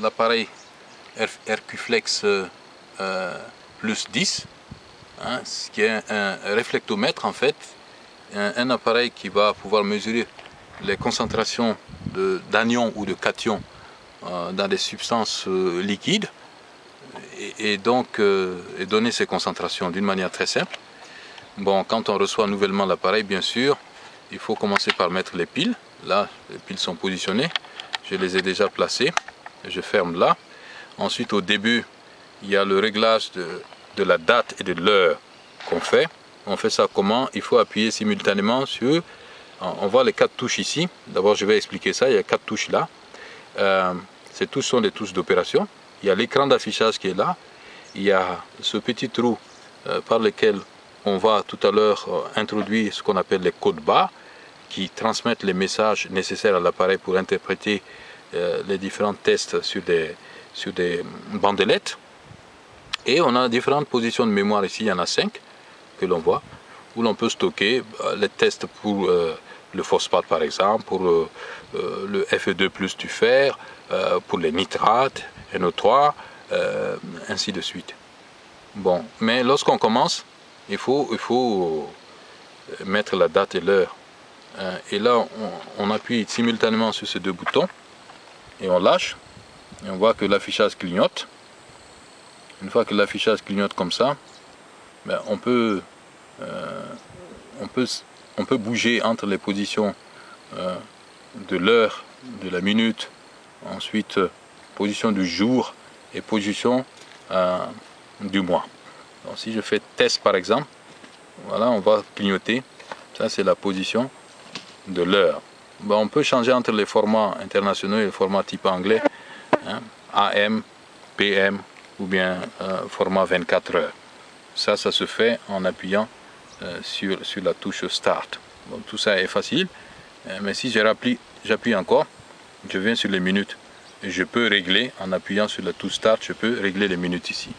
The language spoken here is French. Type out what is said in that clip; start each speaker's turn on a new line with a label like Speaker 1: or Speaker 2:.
Speaker 1: l'appareil RQFlex plus 10, hein, ce qui est un réflectomètre en fait, un, appareil qui va pouvoir mesurer les concentrations d'anions ou de cations euh, dans des substances euh, liquides et, donc euh, et donner ces concentrations d'une manière très simple. Bon, quand on reçoit nouvellement l'appareil, bien sûr, il faut commencer par mettre les piles. Là, les piles sont positionnées. Je les ai déjà placées. Je ferme là. Ensuite, au début, il y a le réglage de, la date et de l'heure qu'on fait. On fait ça comment? Il faut appuyer simultanément sur... On voit les quatre touches ici. D'abord, je vais expliquer ça. Il y a quatre touches là. Euh, ces touches sont des touches d'opération. Il y a l'écran d'affichage qui est là. Il y a ce petit trou euh, par lequel on va tout à l'heure euh, introduire ce qu'on appelle les codes bas qui transmettent les messages nécessaires à l'appareil pour interpréter les différents tests sur des, sur des bandelettes. Et on a différentes positions de mémoire ici, il y en a cinq que l'on voit, où l'on peut stocker euh, les tests pour euh, le phosphate par exemple, pour euh, le Fe2 du fer, pour les nitrates, NO3, ainsi de suite. Bon, mais lorsqu'on commence, il faut, il faut mettre la date et l'heure. et là, on, appuie simultanément sur ces deux boutons et on lâche. Et on voit que l'affichage clignote. Une fois que l'affichage clignote comme ça, ben, on, peut, euh, on, peut, on peut bouger entre les positions euh, de l'heure, de la minute, ensuite euh, position du jour et position du mois. Donc, si je fais test par exemple, voilà, on va clignoter. Ça, c'est la position de l'heure. On peut changer entre les formats internationaux et les formats type anglais, hein, AM, PM ou bien format 24 heures. Ça, ça se fait en appuyant euh, sur, sur la touche Start. tout ça est facile, euh, mais si j'appuie encore, je viens sur les minutes. Et je peux régler, en appuyant sur la touche Start, je peux régler les minutes ici.